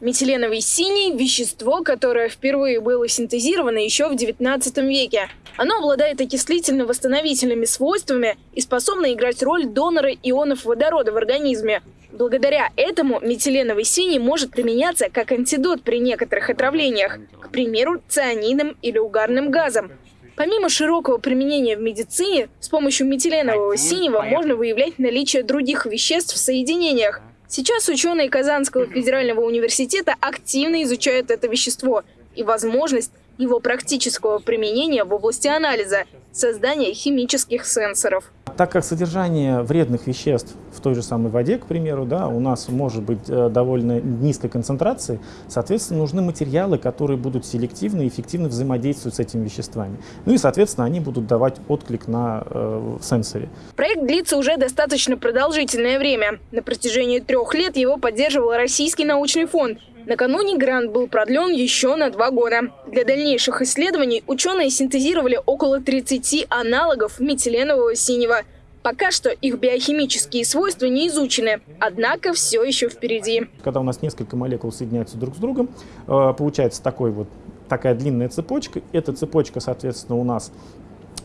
Метиленовый синий – вещество, которое впервые было синтезировано еще в XIX веке. Оно обладает окислительно-восстановительными свойствами и способно играть роль донора ионов водорода в организме. Благодаря этому метиленовый синий может применяться как антидот при некоторых отравлениях, к примеру, цианидом или угарным газом. Помимо широкого применения в медицине, с помощью метиленового синего можно выявлять наличие других веществ в соединениях, Сейчас ученые Казанского федерального университета активно изучают это вещество и возможность его практического применения в области анализа, создания химических сенсоров. Так как содержание вредных веществ в той же самой воде, к примеру, да, у нас может быть э, довольно низкой концентрации, соответственно, нужны материалы, которые будут селективно и эффективно взаимодействовать с этими веществами. Ну и, соответственно, они будут давать отклик на э, сенсоре. Проект длится уже достаточно продолжительное время. На протяжении трех лет его поддерживал Российский научный фонд. Накануне грант был продлен еще на два года. Для дальнейших исследований ученые синтезировали около 30 аналогов метиленового синего. Пока что их биохимические свойства не изучены, однако все еще впереди. Когда у нас несколько молекул соединяются друг с другом, э, получается такой вот, такая длинная цепочка. Эта цепочка, соответственно, у нас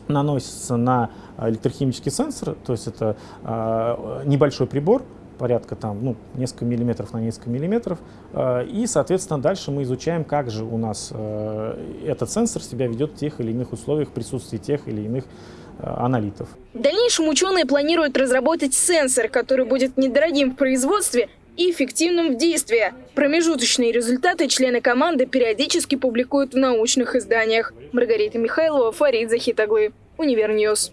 наносится на электрохимический сенсор, то есть это э, небольшой прибор, порядка там, ну, несколько миллиметров на несколько миллиметров. Э, и, соответственно, дальше мы изучаем, как же у нас э, этот сенсор себя ведет в тех или иных условиях присутствии тех или иных э, аналитов. В дальнейшем ученые планируют разработать сенсор, который будет недорогим в производстве и эффективным в действии. Промежуточные результаты члены команды периодически публикуют в научных изданиях. Маргарита Михайлова, Фарид Захитаглы, Универньюз.